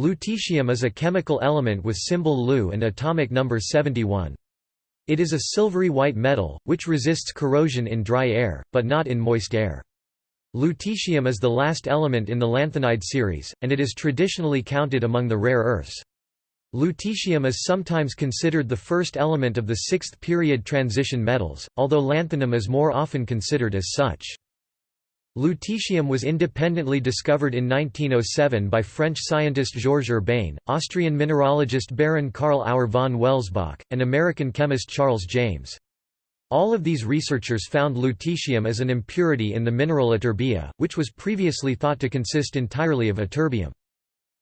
Lutetium is a chemical element with symbol Lu and atomic number 71. It is a silvery white metal, which resists corrosion in dry air, but not in moist air. Lutetium is the last element in the lanthanide series, and it is traditionally counted among the rare earths. Lutetium is sometimes considered the first element of the sixth period transition metals, although lanthanum is more often considered as such. Lutetium was independently discovered in 1907 by French scientist Georges Urbain, Austrian mineralogist Baron Karl Auer von Welsbach, and American chemist Charles James. All of these researchers found lutetium as an impurity in the mineral ytterbia, which was previously thought to consist entirely of ytterbium.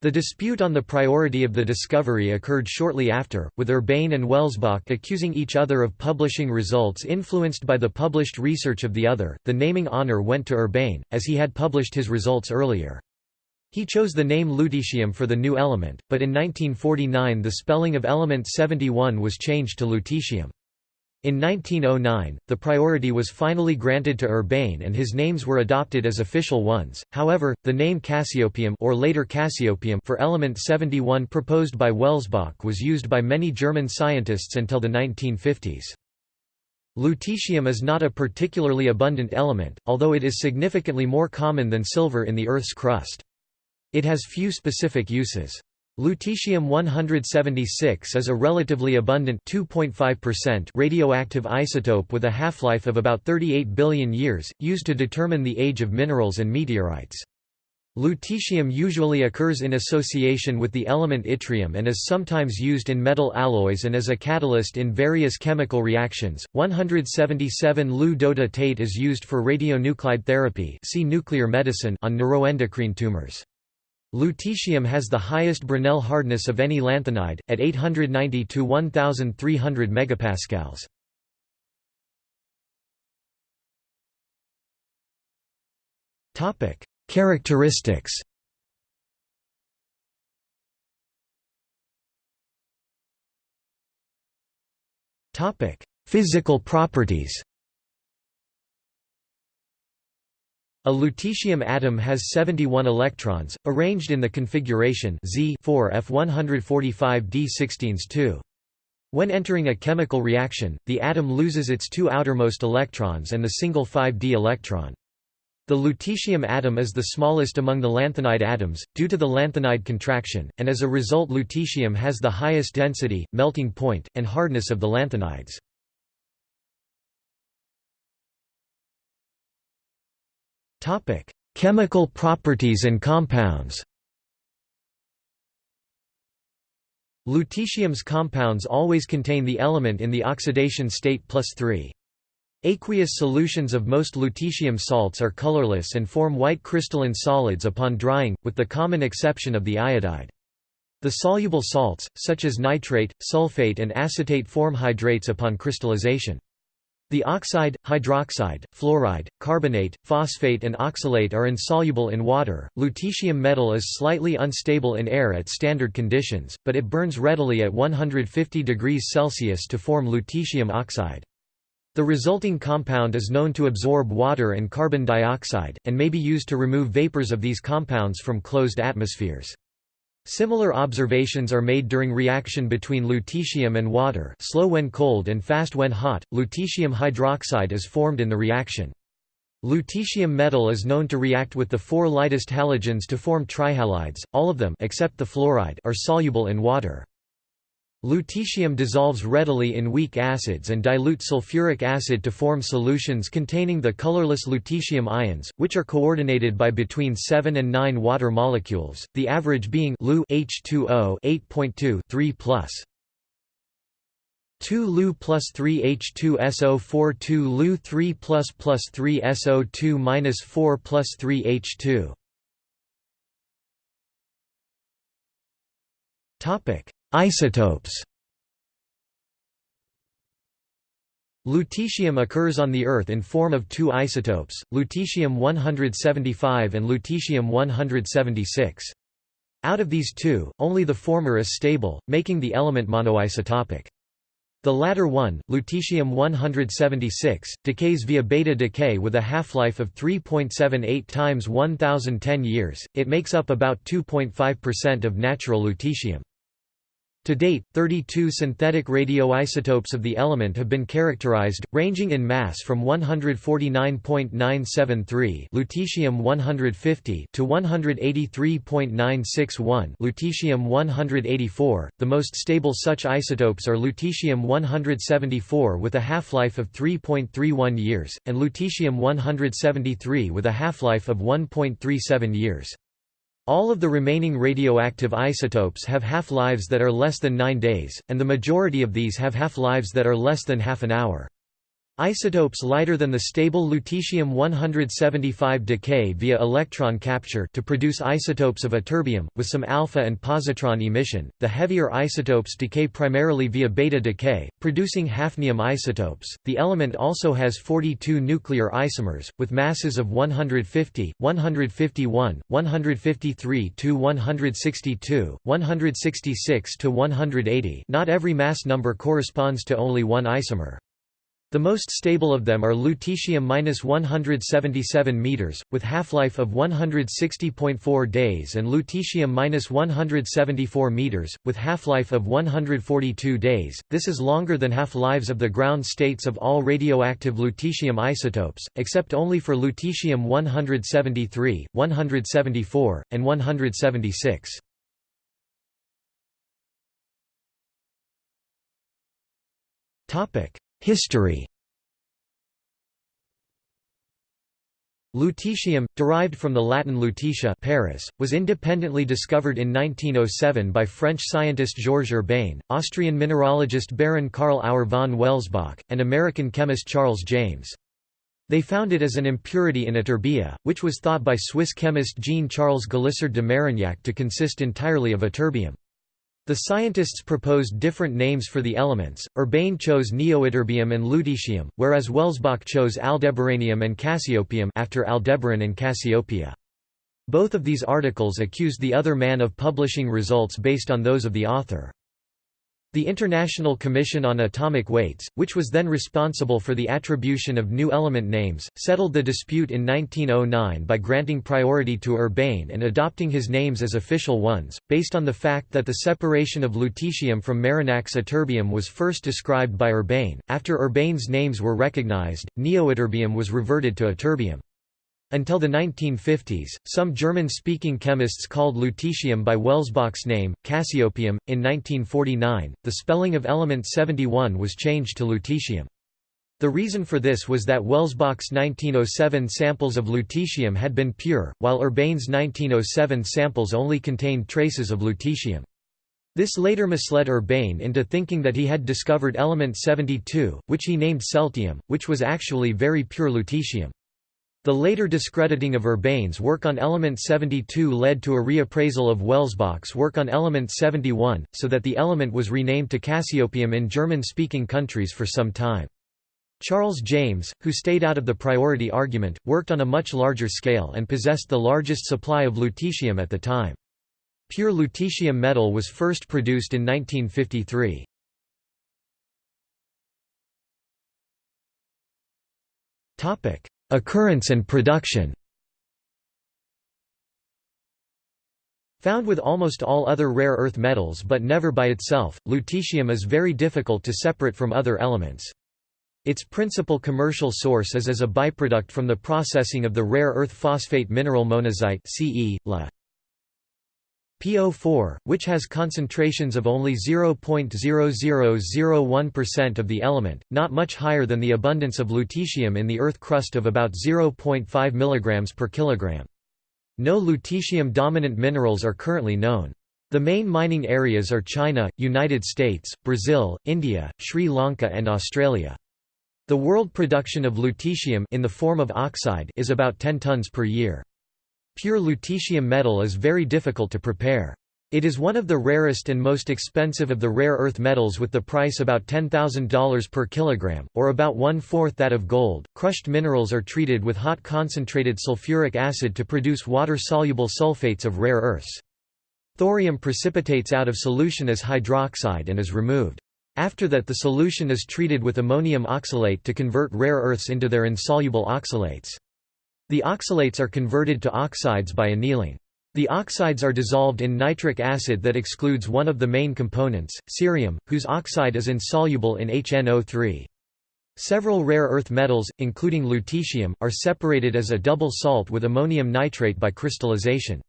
The dispute on the priority of the discovery occurred shortly after, with Urbain and Welsbach accusing each other of publishing results influenced by the published research of the other. The naming honor went to Urbain, as he had published his results earlier. He chose the name lutecium for the new element, but in 1949 the spelling of element 71 was changed to lutetium. In 1909, the priority was finally granted to Urbain and his names were adopted as official ones. However, the name Cassiopeium or later Cassiopeium for element 71 proposed by Welsbach was used by many German scientists until the 1950s. Lutetium is not a particularly abundant element, although it is significantly more common than silver in the Earth's crust. It has few specific uses. Lutetium-176 is a relatively abundant radioactive isotope with a half-life of about 38 billion years, used to determine the age of minerals and meteorites. Lutetium usually occurs in association with the element yttrium and is sometimes used in metal alloys and as a catalyst in various chemical reactions. 177 Lu dotatate is used for radionuclide therapy see nuclear medicine on neuroendocrine tumors. Lutetium has the highest Brinell hardness of any lanthanide, at 890 to 1300 megapascals. Topic: Characteristics. Topic: Physical properties. A lutetium atom has 71 electrons, arranged in the configuration Z 4 F145d16s2. When entering a chemical reaction, the atom loses its two outermost electrons and the single 5d electron. The lutetium atom is the smallest among the lanthanide atoms, due to the lanthanide contraction, and as a result lutetium has the highest density, melting point, and hardness of the lanthanides. Topic: Chemical properties and compounds. Lutetium's compounds always contain the element in the oxidation state plus 3. Aqueous solutions of most lutetium salts are colorless and form white crystalline solids upon drying, with the common exception of the iodide. The soluble salts, such as nitrate, sulfate and acetate form hydrates upon crystallization. The oxide, hydroxide, fluoride, carbonate, phosphate and oxalate are insoluble in water. Lutetium metal is slightly unstable in air at standard conditions, but it burns readily at 150 degrees Celsius to form lutetium oxide. The resulting compound is known to absorb water and carbon dioxide, and may be used to remove vapors of these compounds from closed atmospheres. Similar observations are made during reaction between lutetium and water slow when cold and fast when hot, lutetium hydroxide is formed in the reaction. Lutetium metal is known to react with the four lightest halogens to form trihalides, all of them except the fluoride are soluble in water. Lutetium dissolves readily in weak acids and dilute sulfuric acid to form solutions containing the colorless lutetium ions, which are coordinated by between 7 and 9 water molecules, the average being Lu H2O 8.2 3 plus. 2 Lu plus 3 H2SO4 2 Lu 3 plus plus 3 SO2 minus 4 plus 3 H2 Topic Isotopes Lutetium occurs on the Earth in form of two isotopes, lutetium-175 and lutetium-176. Out of these two, only the former is stable, making the element monoisotopic. The latter one, lutetium-176, decays via beta decay with a half-life of 3.78 times 1010 years, it makes up about 2.5% of natural lutetium. To date, 32 synthetic radioisotopes of the element have been characterized, ranging in mass from 149.973 lutetium-150 to 183.961 lutetium-184. The most stable such isotopes are lutetium-174 with a half-life of 3.31 years and lutetium-173 with a half-life of 1.37 years. All of the remaining radioactive isotopes have half-lives that are less than 9 days, and the majority of these have half-lives that are less than half an hour. Isotopes lighter than the stable lutetium-175 decay via electron capture to produce isotopes of ytterbium, with some alpha and positron emission. The heavier isotopes decay primarily via beta decay, producing hafnium isotopes. The element also has 42 nuclear isomers, with masses of 150, 151, 153 to 162, 166 to 180. Not every mass number corresponds to only one isomer. The most stable of them are lutetium-177 meters, with half-life of 160.4 days and lutetium-174 meters, with half-life of 142 days. This is longer than half-lives of the ground states of all radioactive lutetium isotopes, except only for lutetium-173, 174, and 176. Topic History Lutetium, derived from the Latin lutetia Paris, was independently discovered in 1907 by French scientist Georges Urbain, Austrian mineralogist Baron Karl Auer von Welsbach, and American chemist Charles James. They found it as an impurity in ytterbia, which was thought by Swiss chemist Jean-Charles Galissard de Marignac to consist entirely of ytterbium. The scientists proposed different names for the elements, Urbain chose neoytterbium and lutetium, whereas Welsbach chose aldebaranium and cassiopeium after Aldebaran and Cassiopeia. Both of these articles accused the other man of publishing results based on those of the author. The International Commission on Atomic Weights, which was then responsible for the attribution of new element names, settled the dispute in 1909 by granting priority to Urbain and adopting his names as official ones, based on the fact that the separation of lutetium from Marignac's ytterbium was first described by Urbain. After Urbain's names were recognized, neoytterbium was reverted to ytterbium. Until the 1950s, some German-speaking chemists called lutetium by Welsbach's name, Cassiopeium. In 1949, the spelling of element 71 was changed to lutetium. The reason for this was that Welsbach's 1907 samples of lutetium had been pure, while Urbain's 1907 samples only contained traces of lutetium. This later misled Urbain into thinking that he had discovered element 72, which he named celtium, which was actually very pure lutetium. The later discrediting of Urbain's work on element 72 led to a reappraisal of Welsbach's work on element 71, so that the element was renamed to Cassiopeium in German-speaking countries for some time. Charles James, who stayed out of the priority argument, worked on a much larger scale and possessed the largest supply of lutetium at the time. Pure lutetium metal was first produced in 1953. Topic: Occurrence and production Found with almost all other rare earth metals but never by itself, lutetium is very difficult to separate from other elements. Its principal commercial source is as a byproduct from the processing of the rare earth phosphate mineral monazite CE, La. PO4, which has concentrations of only 0.0001% of the element, not much higher than the abundance of lutetium in the Earth crust of about 0.5 mg per kilogram. No lutetium-dominant minerals are currently known. The main mining areas are China, United States, Brazil, India, Sri Lanka and Australia. The world production of lutetium in the form of oxide is about 10 tons per year. Pure lutetium metal is very difficult to prepare. It is one of the rarest and most expensive of the rare earth metals with the price about $10,000 per kilogram, or about one-fourth that of gold. Crushed minerals are treated with hot concentrated sulfuric acid to produce water-soluble sulfates of rare earths. Thorium precipitates out of solution as hydroxide and is removed. After that the solution is treated with ammonium oxalate to convert rare earths into their insoluble oxalates. The oxalates are converted to oxides by annealing. The oxides are dissolved in nitric acid that excludes one of the main components, cerium, whose oxide is insoluble in HNO3. Several rare earth metals, including lutetium, are separated as a double salt with ammonium nitrate by crystallization.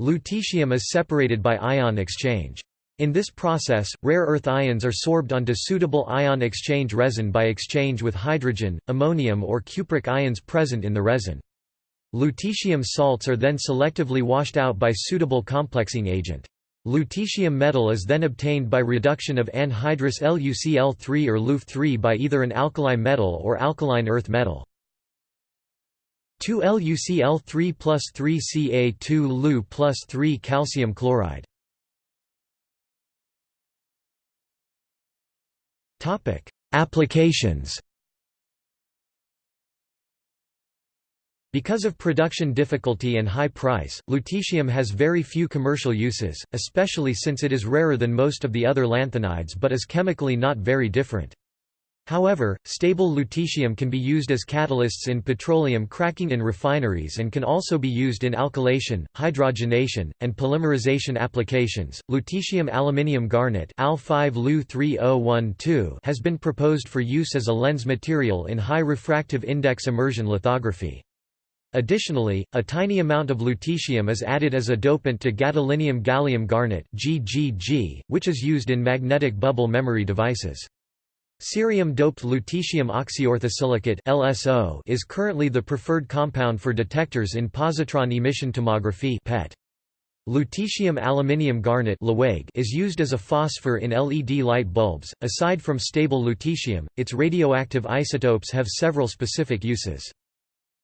Lutetium is separated by ion exchange. In this process, rare earth ions are sorbed onto suitable ion exchange resin by exchange with hydrogen, ammonium or cupric ions present in the resin. Lutetium salts are then selectively washed out by suitable complexing agent. Lutetium metal is then obtained by reduction of anhydrous LuCl3 or LuF3 by either an alkali metal or alkaline earth metal. 2 LuCl3 plus 3 Ca2 Lu plus 3 calcium chloride. Applications Because of production difficulty and high price, lutetium has very few commercial uses, especially since it is rarer than most of the other lanthanides but is chemically not very different. However, stable lutetium can be used as catalysts in petroleum cracking in refineries and can also be used in alkylation, hydrogenation, and polymerization applications. Lutetium aluminium garnet Al5Lu3012 has been proposed for use as a lens material in high refractive index immersion lithography. Additionally, a tiny amount of lutetium is added as a dopant to gadolinium gallium garnet (GGG), which is used in magnetic bubble memory devices. Cerium-doped lutetium oxyorthosilicate (LSO) is currently the preferred compound for detectors in positron emission tomography (PET). Lutetium aluminium garnet is used as a phosphor in LED light bulbs. Aside from stable lutetium, its radioactive isotopes have several specific uses.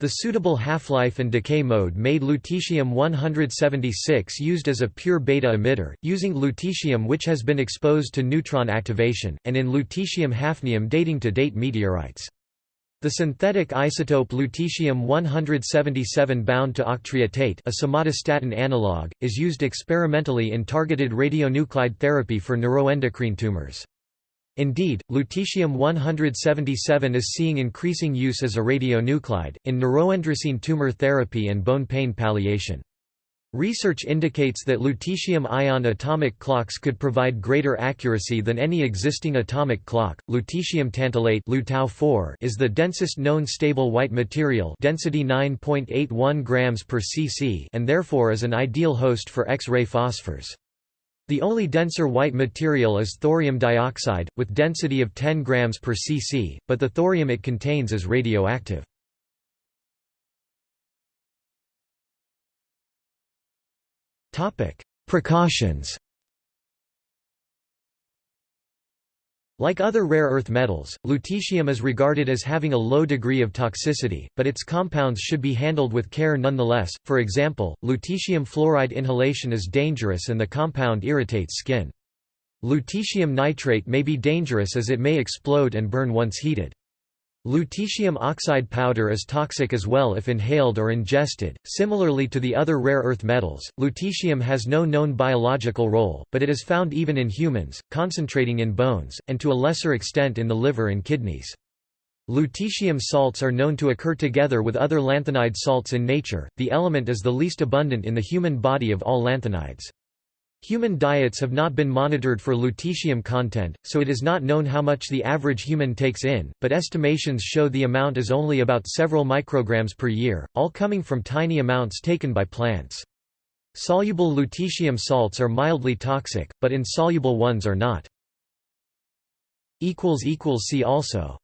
The suitable half-life and decay mode made lutetium-176 used as a pure beta emitter, using lutetium which has been exposed to neutron activation, and in lutetium-hafnium dating to date meteorites. The synthetic isotope lutetium-177 bound to octreotate a somatostatin analog, is used experimentally in targeted radionuclide therapy for neuroendocrine tumors. Indeed, lutetium-177 is seeing increasing use as a radionuclide, in neuroendocrine tumor therapy and bone pain palliation. Research indicates that lutetium-ion atomic clocks could provide greater accuracy than any existing atomic clock. Lutetium tantalate is the densest known stable white material, density 9.81 grams per cc, and therefore is an ideal host for X-ray phosphors. The only denser white material is thorium dioxide, with density of 10 grams per cc, but the thorium it contains is radioactive. Precautions Like other rare earth metals, lutetium is regarded as having a low degree of toxicity, but its compounds should be handled with care nonetheless. For example, lutetium fluoride inhalation is dangerous and the compound irritates skin. Lutetium nitrate may be dangerous as it may explode and burn once heated. Lutetium oxide powder is toxic as well if inhaled or ingested. Similarly to the other rare earth metals, lutetium has no known biological role, but it is found even in humans, concentrating in bones, and to a lesser extent in the liver and kidneys. Lutetium salts are known to occur together with other lanthanide salts in nature. The element is the least abundant in the human body of all lanthanides. Human diets have not been monitored for lutetium content, so it is not known how much the average human takes in, but estimations show the amount is only about several micrograms per year, all coming from tiny amounts taken by plants. Soluble lutetium salts are mildly toxic, but insoluble ones are not. See also